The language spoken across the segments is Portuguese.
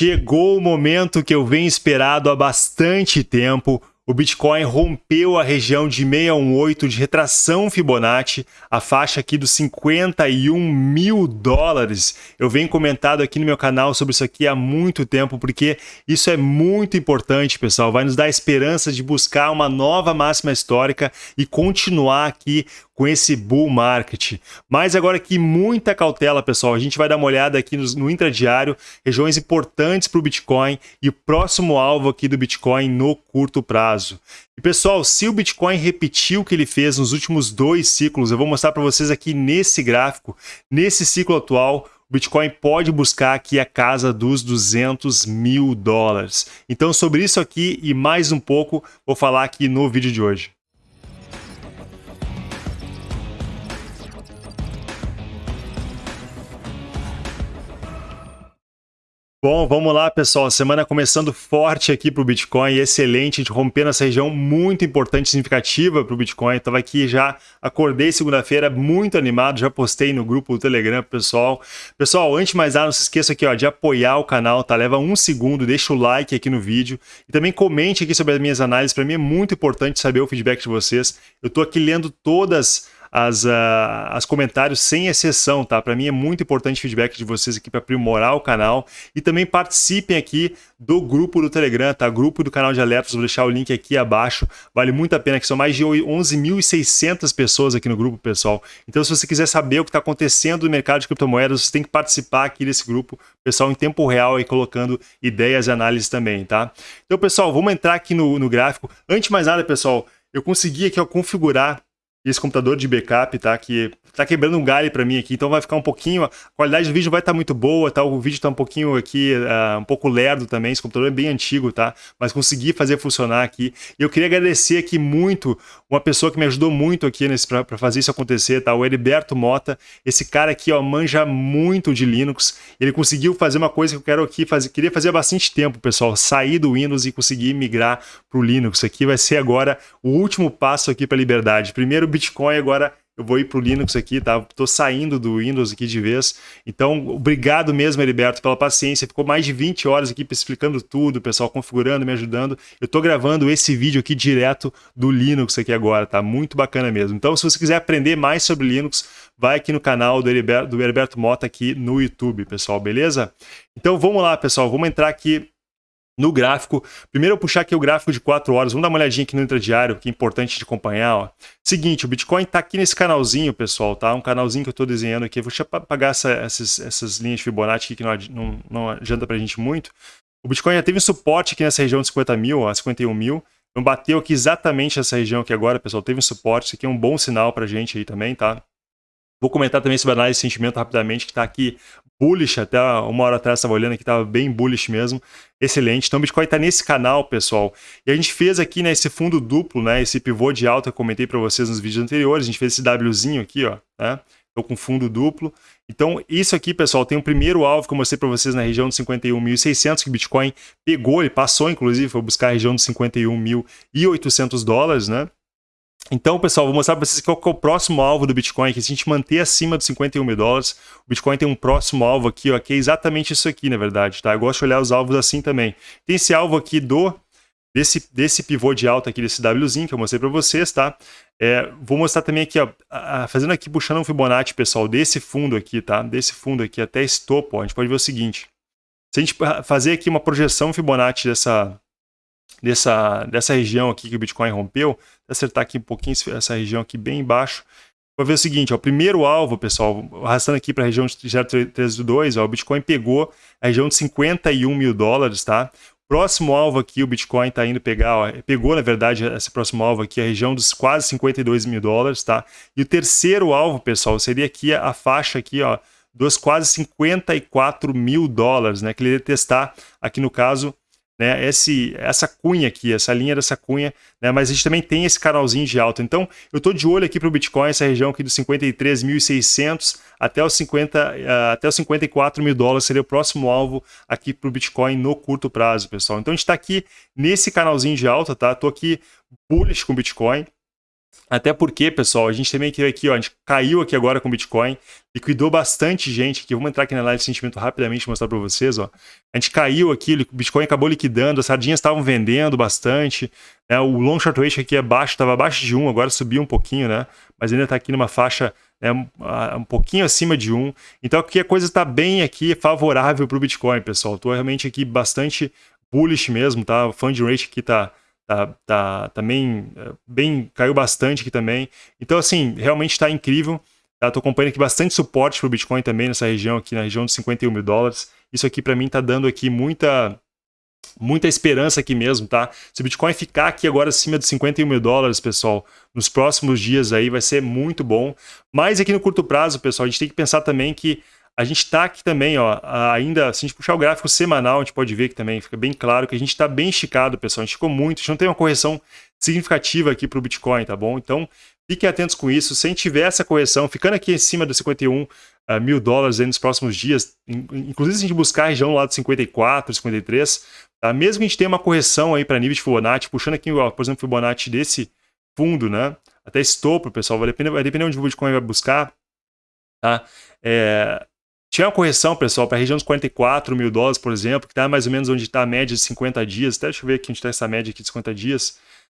Chegou o momento que eu venho esperado há bastante tempo. O Bitcoin rompeu a região de 618 de retração Fibonacci, a faixa aqui dos 51 mil dólares. Eu venho comentado aqui no meu canal sobre isso aqui há muito tempo, porque isso é muito importante, pessoal. Vai nos dar esperança de buscar uma nova máxima histórica e continuar aqui com esse bull market. Mas agora aqui muita cautela, pessoal. A gente vai dar uma olhada aqui no, no intradiário, regiões importantes para o Bitcoin e o próximo alvo aqui do Bitcoin no curto prazo. E pessoal, se o Bitcoin repetir o que ele fez nos últimos dois ciclos, eu vou mostrar para vocês aqui nesse gráfico, nesse ciclo atual, o Bitcoin pode buscar aqui a casa dos 200 mil dólares. Então, sobre isso aqui e mais um pouco, vou falar aqui no vídeo de hoje. Bom, vamos lá, pessoal. Semana começando forte aqui para o Bitcoin, excelente, rompendo essa região muito importante, significativa para o Bitcoin. Estava aqui já, acordei segunda-feira muito animado, já postei no grupo do Telegram pessoal. Pessoal, antes de mais nada, não se esqueça aqui ó, de apoiar o canal, tá? Leva um segundo, deixa o like aqui no vídeo e também comente aqui sobre as minhas análises. Para mim é muito importante saber o feedback de vocês. Eu estou aqui lendo todas as, uh, as comentários sem exceção, tá? Para mim é muito importante o feedback de vocês aqui para aprimorar o canal e também participem aqui do grupo do Telegram, tá? Grupo do canal de alertas, vou deixar o link aqui abaixo. Vale muito a pena, que são mais de 11.600 pessoas aqui no grupo, pessoal. Então, se você quiser saber o que está acontecendo no mercado de criptomoedas, você tem que participar aqui desse grupo, pessoal, em tempo real e colocando ideias e análises também, tá? Então, pessoal, vamos entrar aqui no, no gráfico. Antes de mais nada, pessoal, eu consegui aqui ó, configurar esse computador de backup, tá? Que tá quebrando um galho para mim aqui, então vai ficar um pouquinho, a qualidade do vídeo vai estar tá muito boa, tá? O vídeo tá um pouquinho aqui, uh, um pouco lerdo também, esse computador é bem antigo, tá? Mas consegui fazer funcionar aqui. E eu queria agradecer aqui muito uma pessoa que me ajudou muito aqui para fazer isso acontecer, tá? O Heriberto Mota, esse cara aqui, ó, manja muito de Linux, ele conseguiu fazer uma coisa que eu quero aqui fazer, queria fazer há bastante tempo, pessoal, sair do Windows e conseguir migrar para o Linux. Aqui vai ser agora o último passo aqui para liberdade. Primeiro Bitcoin, agora eu vou ir para o Linux aqui, tá? Estou saindo do Windows aqui de vez. Então, obrigado mesmo, Heriberto, pela paciência. Ficou mais de 20 horas aqui explicando tudo, pessoal configurando, me ajudando. Eu estou gravando esse vídeo aqui direto do Linux aqui agora, tá? Muito bacana mesmo. Então, se você quiser aprender mais sobre Linux, vai aqui no canal do Heriberto, do Heriberto Mota aqui no YouTube, pessoal, beleza? Então, vamos lá, pessoal. Vamos entrar aqui no gráfico. Primeiro eu puxar aqui o gráfico de 4 horas, vamos dar uma olhadinha aqui no intradiário, que é importante de acompanhar. Ó. Seguinte, o Bitcoin está aqui nesse canalzinho, pessoal, tá? Um canalzinho que eu estou desenhando aqui. Vou apagar essa, essas, essas linhas de Fibonacci que não, não, não adianta para a gente muito. O Bitcoin já teve suporte aqui nessa região de 50 mil, ó, 51 mil. Não bateu aqui exatamente essa região aqui agora, pessoal. Teve um suporte, isso aqui é um bom sinal para a gente aí também, tá? Vou comentar também sobre a análise de sentimento rapidamente, que está aqui bullish, até uma hora atrás estava olhando que estava bem bullish mesmo, excelente. Então o Bitcoin está nesse canal, pessoal. E a gente fez aqui né, esse fundo duplo, né, esse pivô de alta, comentei para vocês nos vídeos anteriores, a gente fez esse Wzinho aqui, ó, né? Estou com fundo duplo. Então, isso aqui, pessoal, tem o um primeiro alvo que eu mostrei para vocês na região de 51.600, que o Bitcoin pegou, ele passou, inclusive, foi buscar a região de 51.800 dólares, né? Então, pessoal, vou mostrar para vocês qual é o próximo alvo do Bitcoin, que se a gente manter acima dos 51 mil dólares, o Bitcoin tem um próximo alvo aqui, ó, que é exatamente isso aqui, na verdade, tá? Eu gosto de olhar os alvos assim também. Tem esse alvo aqui do desse, desse pivô de alta aqui, desse Wzinho que eu mostrei para vocês, tá? É, vou mostrar também aqui, ó, fazendo aqui, puxando um Fibonacci, pessoal, desse fundo aqui, tá? Desse fundo aqui até esse topo, ó, a gente pode ver o seguinte. Se a gente fazer aqui uma projeção Fibonacci dessa, dessa, dessa região aqui que o Bitcoin rompeu, acertar aqui um pouquinho essa região aqui bem embaixo, vai ver o seguinte, o primeiro alvo, pessoal, arrastando aqui para a região de 0,32, ó, o Bitcoin pegou a região de 51 mil dólares, tá? Próximo alvo aqui, o Bitcoin está indo pegar, ó, pegou na verdade esse próximo alvo aqui, a região dos quase 52 mil dólares, tá? E o terceiro alvo, pessoal, seria aqui a faixa aqui, ó, dos quase 54 mil dólares, né? Que ele ia testar aqui no caso né, esse, essa cunha aqui, essa linha dessa cunha, né, mas a gente também tem esse canalzinho de alta. Então, eu estou de olho aqui para o Bitcoin, essa região aqui dos 53.600 até os, 50, uh, até os 54 mil dólares seria o próximo alvo aqui para o Bitcoin no curto prazo, pessoal. Então, a gente está aqui nesse canalzinho de alta, tá? Estou aqui bullish com o Bitcoin, Até porque, pessoal, a gente também aqui, ó, a gente caiu aqui agora com o Bitcoin, liquidou bastante gente aqui. Vamos entrar aqui na live sentimento rapidamente mostrar para vocês, ó. A gente caiu aqui, o Bitcoin acabou liquidando, as sardinhas estavam vendendo bastante, né? O long short ratio aqui é baixo, estava abaixo de 1, agora subiu um pouquinho, né? Mas ainda está aqui numa faixa né, um pouquinho acima de 1. Então aqui a coisa está bem aqui favorável para o Bitcoin, pessoal. Estou realmente aqui bastante bullish mesmo, tá? O fund rate aqui está tá, tá também é, bem, caiu bastante aqui também. Então, assim, realmente está incrível. Tá? Tô acompanhando aqui bastante suporte para o Bitcoin também nessa região aqui, na região de 51 mil dólares. Isso aqui para mim está dando aqui muita muita esperança aqui mesmo, tá? Se o Bitcoin ficar aqui agora acima de 51 mil dólares, pessoal, nos próximos dias aí vai ser muito bom. Mas aqui no curto prazo, pessoal, a gente tem que pensar também que a gente está aqui também, ó, ainda, se a gente puxar o gráfico semanal, a gente pode ver que também fica bem claro que a gente está bem esticado, pessoal. A gente ficou muito, a gente não tem uma correção significativa aqui para o Bitcoin, tá bom? Então, fiquem atentos com isso. Se a gente tiver essa correção, ficando aqui em cima dos 51 uh, mil dólares nos próximos dias, inclusive se a gente buscar a região lá de 54, 53, tá? mesmo que a gente tenha uma correção aí para nível de Fibonacci, puxando aqui, ó, por exemplo, Fibonacci desse fundo, né? Até esse pessoal, vai depender, vai depender onde o Bitcoin vai buscar, tá? É, tinha uma correção, pessoal, para a região dos 44 mil dólares, por exemplo, que está mais ou menos onde está a média de 50 dias. Até deixa eu ver aqui onde está essa média aqui de 50 dias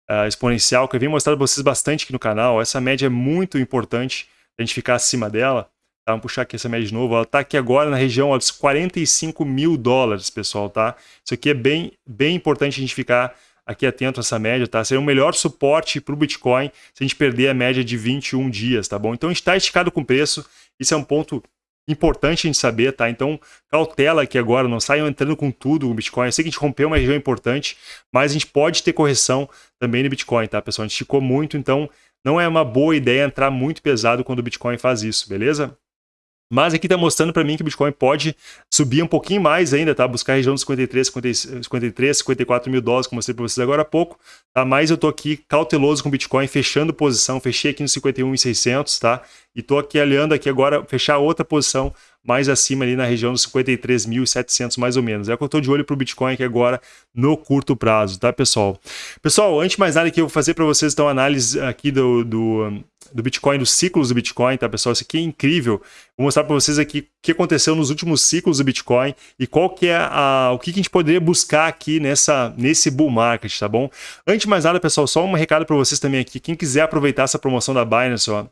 uh, exponencial, que eu venho mostrar para vocês bastante aqui no canal. Essa média é muito importante a gente ficar acima dela. Tá? Vamos puxar aqui essa média de novo. Ela está aqui agora na região ó, dos 45 mil dólares, pessoal. Tá? Isso aqui é bem, bem importante a gente ficar aqui atento a essa média, tá? Seria o melhor suporte para o Bitcoin se a gente perder a média de 21 dias, tá bom? Então está esticado com preço, isso é um ponto importante a gente saber, tá? Então, cautela aqui agora, não saiam entrando com tudo o Bitcoin. Eu sei que a gente rompeu uma região importante, mas a gente pode ter correção também no Bitcoin, tá, pessoal? A gente esticou muito, então não é uma boa ideia entrar muito pesado quando o Bitcoin faz isso, beleza? Mas aqui está mostrando para mim que o Bitcoin pode subir um pouquinho mais ainda, tá? Buscar a região dos 53, 53 54 mil dólares, como eu mostrei para vocês agora há pouco, tá? Mas eu estou aqui cauteloso com o Bitcoin, fechando posição, fechei aqui no 51,600, tá? E estou aqui olhando aqui agora, fechar outra posição mais acima ali na região dos 53.700 mais ou menos. É o que eu estou de olho para o Bitcoin aqui agora no curto prazo, tá, pessoal? Pessoal, antes de mais nada que eu vou fazer para vocês então análise aqui do, do, do Bitcoin, dos ciclos do Bitcoin, tá, pessoal? Isso aqui é incrível. Vou mostrar para vocês aqui o que aconteceu nos últimos ciclos do Bitcoin e qual que é a, o que, que a gente poderia buscar aqui nessa, nesse bull market, tá bom? Antes de mais nada, pessoal, só um recado para vocês também aqui. Quem quiser aproveitar essa promoção da Binance, ó,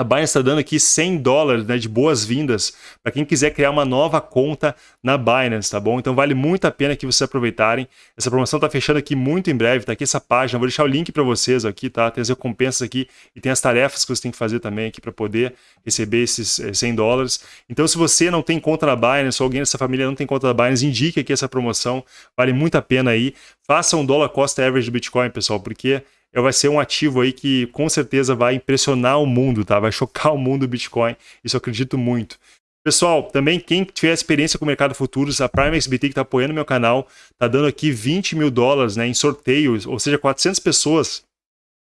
a Binance está dando aqui 100 dólares né, de boas-vindas para quem quiser criar uma nova conta na Binance, tá bom? Então vale muito a pena que vocês aproveitarem. Essa promoção está fechando aqui muito em breve, tá aqui essa página. Vou deixar o link para vocês aqui, tá? Tem as recompensas aqui e tem as tarefas que você tem que fazer também aqui para poder receber esses 100 eh, dólares. Então se você não tem conta na Binance ou alguém dessa família não tem conta na Binance, indique aqui essa promoção. Vale muito a pena aí. Faça um dólar cost average do Bitcoin, pessoal, porque vai ser um ativo aí que com certeza vai impressionar o mundo, tá? Vai chocar o mundo do Bitcoin, isso eu acredito muito. Pessoal, também quem tiver experiência com o mercado futuros, a Prime XBT que está apoiando meu canal, está dando aqui 20 mil dólares né, em sorteios, ou seja, 400 pessoas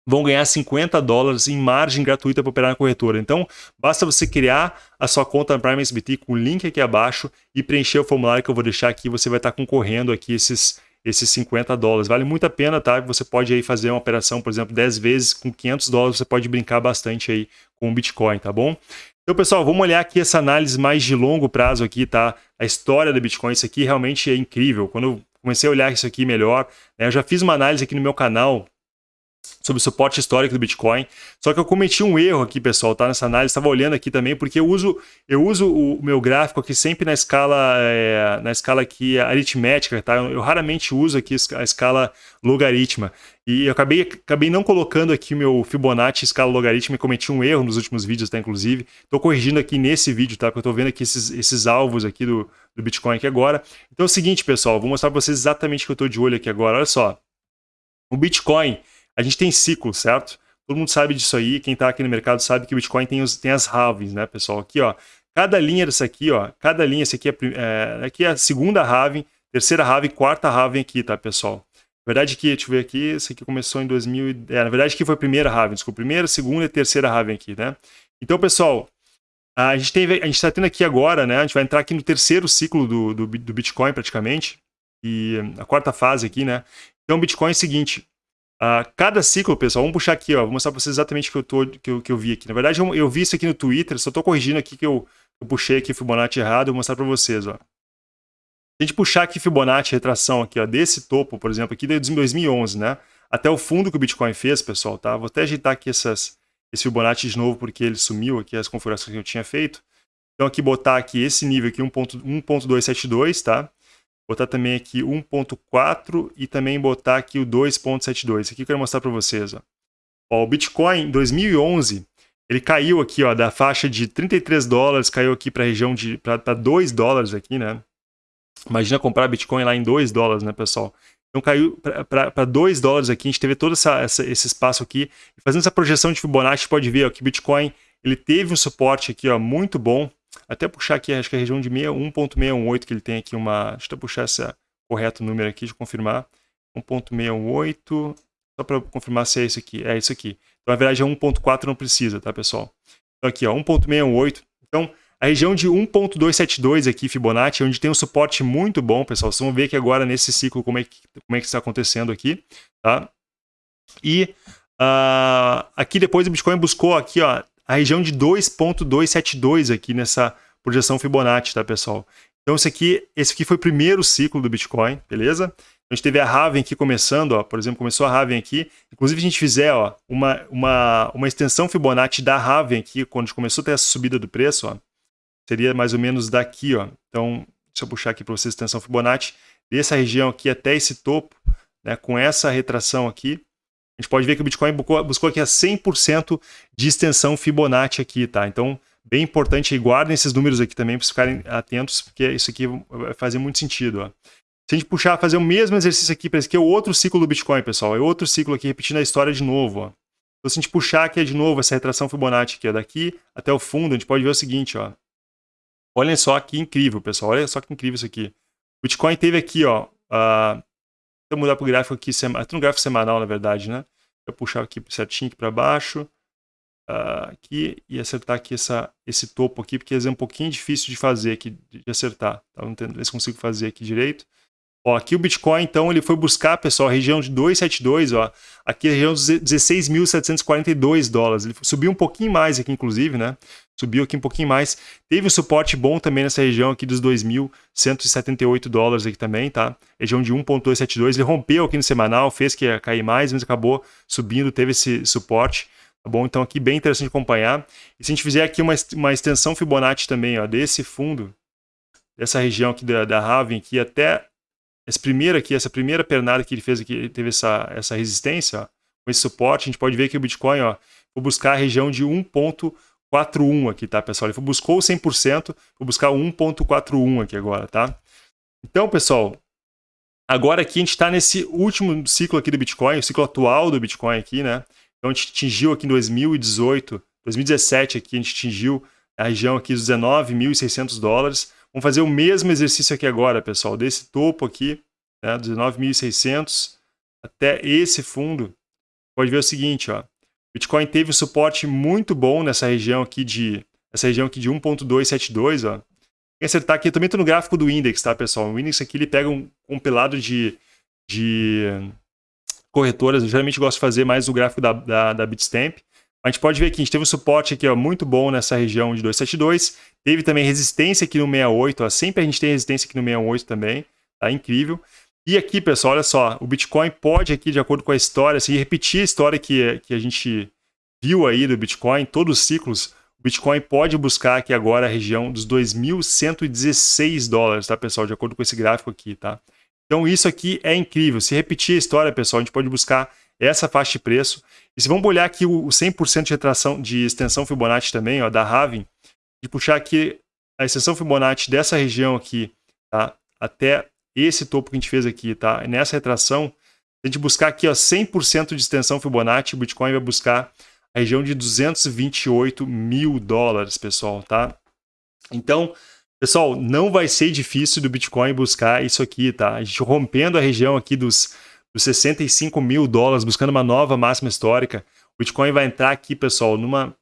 vão ganhar 50 dólares em margem gratuita para operar na corretora. Então, basta você criar a sua conta na Prime XBT com o link aqui abaixo e preencher o formulário que eu vou deixar aqui, você vai estar tá concorrendo aqui esses esses 50 dólares. Vale muito a pena, tá? Você pode aí fazer uma operação, por exemplo, 10 vezes com 500 dólares, você pode brincar bastante aí com o Bitcoin, tá bom? Então, pessoal, vamos olhar aqui essa análise mais de longo prazo aqui, tá? A história do Bitcoin, isso aqui realmente é incrível. Quando eu comecei a olhar isso aqui melhor, né, eu já fiz uma análise aqui no meu canal sobre o suporte histórico do Bitcoin. Só que eu cometi um erro aqui, pessoal, tá? Nessa análise, estava olhando aqui também, porque eu uso, eu uso o meu gráfico aqui sempre na escala, é, na escala aqui aritmética, tá? Eu, raramente uso aqui a escala logaritma. E eu acabei, acabei não colocando aqui o meu Fibonacci escala logaritma e cometi um erro nos últimos vídeos, tá? Inclusive, estou corrigindo aqui nesse vídeo, tá? Porque eu estou vendo aqui esses, esses alvos aqui do, do Bitcoin aqui agora. Então é o seguinte, pessoal, vou mostrar para vocês exatamente o que eu estou de olho aqui agora. Olha só, o Bitcoin a gente tem ciclo, certo? Todo mundo sabe disso aí, quem está aqui no mercado sabe que o Bitcoin tem, os, tem as halvings, né, pessoal? Aqui, ó, cada linha dessa aqui, ó, cada linha, essa aqui é, é, aqui é a segunda halving, terceira halving, quarta halving aqui, tá, pessoal? Na verdade aqui, deixa eu ver aqui, esse aqui começou em 2000, é, na verdade aqui foi a primeira halving, desculpa, primeira, segunda e terceira halving aqui, né? Então, pessoal, a gente tem, a gente está tendo aqui agora, né, a gente vai entrar aqui no terceiro ciclo do, do, do Bitcoin praticamente, e a quarta fase aqui, né? Então, o Bitcoin é o seguinte, Uh, cada ciclo, pessoal, vamos puxar aqui, ó, vou mostrar para vocês exatamente o que eu, tô, que eu, que eu vi aqui. Na verdade, eu, eu vi isso aqui no Twitter, só estou corrigindo aqui que eu, eu puxei aqui Fibonacci errado, vou mostrar para vocês. Ó. Se a gente puxar aqui Fibonacci, retração aqui, ó, desse topo, por exemplo, aqui de 2011, né? Até o fundo que o Bitcoin fez, pessoal, tá? Vou até ajeitar aqui essas, esse Fibonacci de novo, porque ele sumiu aqui, as configurações que eu tinha feito. Então aqui botar aqui esse nível aqui, 1.272, tá? Botar também aqui 1.4 e também botar aqui o 2.72. Isso aqui eu quero mostrar para vocês. Ó. Ó, o Bitcoin em 2011, ele caiu aqui ó, da faixa de 33 dólares, caiu aqui para a região de para 2 dólares aqui, né? Imagina comprar Bitcoin lá em 2 dólares, né, pessoal? Então caiu para 2 dólares aqui, a gente teve todo essa, essa, esse espaço aqui. E fazendo essa projeção de Fibonacci, pode ver ó, que Bitcoin ele teve um suporte aqui ó, muito bom, até puxar aqui, acho que é a região de 1.618 que ele tem aqui uma... Deixa eu puxar esse correto número aqui, de confirmar. 1.618, só para confirmar se é isso aqui. É isso aqui. Então, na verdade, é 1.4 não precisa, tá, pessoal? Então, aqui, ó, 1.618. Então, a região de 1.272 aqui, Fibonacci, é onde tem um suporte muito bom, pessoal. Vocês vão ver que agora, nesse ciclo, como é que, como é que está acontecendo aqui, tá? E uh, aqui depois o Bitcoin buscou aqui, ó, a região de 2.272 aqui nessa projeção Fibonacci, tá, pessoal? Então, esse aqui, esse aqui foi o primeiro ciclo do Bitcoin, beleza? A gente teve a Raven aqui começando, ó, por exemplo, começou a Raven aqui. Inclusive, a gente fizer ó, uma, uma, uma extensão Fibonacci da Raven aqui, quando começou a ter essa subida do preço, ó, seria mais ou menos daqui. Ó. Então, deixa eu puxar aqui para vocês a extensão Fibonacci, dessa região aqui até esse topo, né, com essa retração aqui, a gente pode ver que o Bitcoin buscou, buscou aqui a 100% de extensão Fibonacci aqui, tá? Então, bem importante, guardem esses números aqui também para ficarem atentos, porque isso aqui vai fazer muito sentido, ó. Se a gente puxar, fazer o mesmo exercício aqui, para esse aqui é outro ciclo do Bitcoin, pessoal. É outro ciclo aqui, repetindo a história de novo, ó. Então, se a gente puxar aqui de novo essa retração Fibonacci aqui, ó, daqui até o fundo, a gente pode ver o seguinte, ó. Olhem só que incrível, pessoal. Olha só que incrível isso aqui. O Bitcoin teve aqui, ó, uh, eu mudar para o gráfico aqui, até no gráfico semanal, na verdade, né? Eu puxar aqui certinho aqui para baixo, uh, aqui, e acertar aqui essa, esse topo aqui, porque é um pouquinho difícil de fazer aqui, de acertar. Tá? Não sei se consigo fazer aqui direito. Ó, aqui o Bitcoin, então, ele foi buscar, pessoal, a região de 272, ó. Aqui a região dos 16.742 dólares. Ele subiu um pouquinho mais aqui, inclusive, né? Subiu aqui um pouquinho mais. Teve um suporte bom também nessa região aqui dos 2.178 dólares aqui também, tá? Região de 1.272. Ele rompeu aqui no semanal, fez que ia cair mais, mas acabou subindo, teve esse suporte. Tá bom? Então aqui bem interessante de acompanhar. E se a gente fizer aqui uma, uma extensão Fibonacci também, ó, desse fundo, dessa região aqui da, da Raven aqui até esse primeiro aqui, essa primeira pernada que ele fez aqui, ele teve essa, essa resistência, ó, com esse suporte, a gente pode ver que o Bitcoin, ó, vou buscar a região de 1.41 aqui, tá, pessoal? Ele buscou o 100%, vou buscar o 1.41 aqui agora, tá? Então, pessoal, agora aqui a gente está nesse último ciclo aqui do Bitcoin, o ciclo atual do Bitcoin aqui, né? Então a gente atingiu aqui em 2018, 2017 aqui, a gente atingiu a região aqui dos 19.600 dólares. Vamos fazer o mesmo exercício aqui agora, pessoal, desse topo aqui, né, 19.600 até esse fundo. Pode ver o seguinte, ó, Bitcoin teve um suporte muito bom nessa região aqui de essa região aqui de 1.272, ó. Tem que acertar aqui, eu também estou no gráfico do index, tá, pessoal? O index aqui ele pega um compilado de, de corretoras, eu geralmente gosto de fazer mais o gráfico da, da, da Bitstamp. A gente pode ver que a gente teve um suporte aqui ó, muito bom nessa região de 272. Teve também resistência aqui no 68. Ó. Sempre a gente tem resistência aqui no 68 também. Tá incrível. E aqui, pessoal, olha só. O Bitcoin pode aqui, de acordo com a história, assim, repetir a história que, que a gente viu aí do Bitcoin, todos os ciclos. O Bitcoin pode buscar aqui agora a região dos 2.116 dólares, tá, pessoal? De acordo com esse gráfico aqui, tá? Então isso aqui é incrível. Se repetir a história, pessoal, a gente pode buscar essa faixa de preço. E se vamos olhar aqui o 100% de retração de extensão Fibonacci também, ó, da Raven, de puxar aqui a extensão Fibonacci dessa região aqui, tá? Até esse topo que a gente fez aqui, tá? Nessa retração, se a gente buscar aqui, ó, 100% de extensão Fibonacci, o Bitcoin vai buscar a região de 228 mil dólares, pessoal, tá? Então, pessoal, não vai ser difícil do Bitcoin buscar isso aqui, tá? A gente rompendo a região aqui dos dos 65 mil dólares, buscando uma nova máxima histórica. O Bitcoin vai entrar aqui, pessoal, numa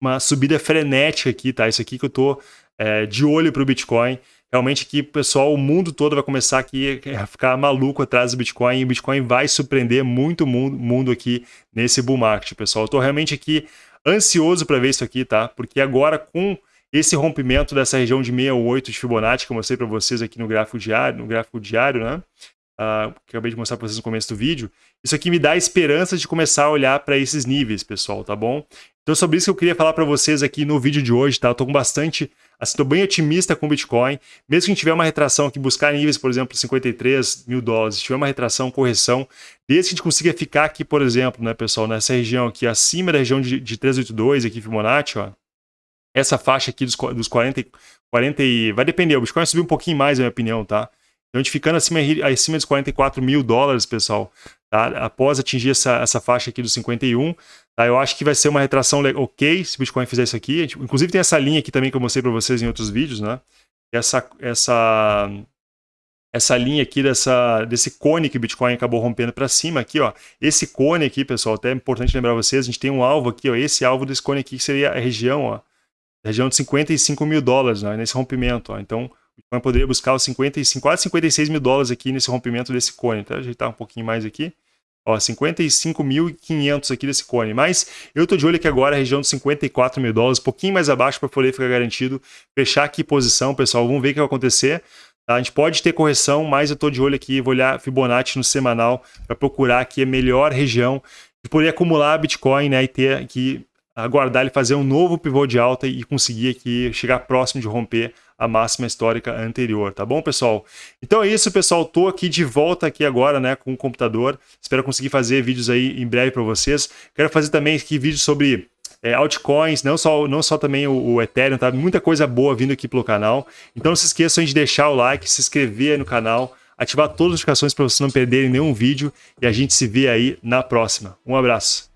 uma subida frenética aqui, tá? Isso aqui que eu tô é, de olho para o Bitcoin. realmente aqui, pessoal, o mundo todo vai começar aqui a ficar maluco atrás do Bitcoin e o Bitcoin vai surpreender muito mundo, mundo aqui nesse bull market, pessoal. Eu tô realmente aqui ansioso para ver isso aqui, tá? Porque agora com esse rompimento dessa região de 68 de Fibonacci que eu mostrei para vocês aqui no gráfico diário, no gráfico diário, né? Uh, que acabei de mostrar para vocês no começo do vídeo, isso aqui me dá esperança de começar a olhar para esses níveis, pessoal, tá bom? Então, sobre isso que eu queria falar para vocês aqui no vídeo de hoje, tá? Eu tô com bastante, assim, tô bem otimista com o Bitcoin, mesmo que a gente tiver uma retração aqui, buscar níveis, por exemplo, 53 mil dólares, se tiver uma retração, correção, desde que a gente consiga ficar aqui, por exemplo, né, pessoal, nessa região aqui, acima da região de, de 382, aqui, Fibonacci, ó, essa faixa aqui dos, dos 40, 40 e... vai depender, o Bitcoin vai subir um pouquinho mais, na minha opinião, tá? Então, a gente ficando acima, acima dos 44 mil dólares, pessoal, tá? após atingir essa, essa faixa aqui dos 51, tá? eu acho que vai ser uma retração ok se o Bitcoin fizer isso aqui. Gente, inclusive tem essa linha aqui também que eu mostrei para vocês em outros vídeos, né? Essa, essa, essa linha aqui dessa, desse cone que o Bitcoin acabou rompendo para cima aqui, ó. Esse cone aqui, pessoal, até é importante lembrar vocês, a gente tem um alvo aqui, ó. Esse alvo desse cone aqui que seria a região, ó. Região de 55 mil dólares, né? Nesse rompimento, ó. Então, Bitcoin poderia buscar os 55, quase 56 mil dólares aqui nesse rompimento desse cone. Tá? Ajeitar um pouquinho mais aqui. Ó, 55.500 aqui desse cone. Mas eu tô de olho aqui agora, região dos 54 mil dólares, um pouquinho mais abaixo para poder ficar garantido. Fechar aqui posição, pessoal. Vamos ver o que vai acontecer. Tá? A gente pode ter correção, mas eu tô de olho aqui, vou olhar Fibonacci no semanal para procurar aqui a melhor região de poder acumular Bitcoin né, e ter aqui aguardar ele fazer um novo pivô de alta e conseguir aqui chegar próximo de romper a máxima histórica anterior, tá bom, pessoal? Então é isso, pessoal. Tô aqui de volta aqui agora, né, com o computador. Espero conseguir fazer vídeos aí em breve para vocês. Quero fazer também aqui vídeos sobre é, altcoins, não só, não só também o, o, Ethereum, tá? Muita coisa boa vindo aqui pelo canal. Então não se esqueçam de deixar o like, se inscrever aí no canal, ativar todas as notificações para vocês não perderem nenhum vídeo e a gente se vê aí na próxima. Um abraço.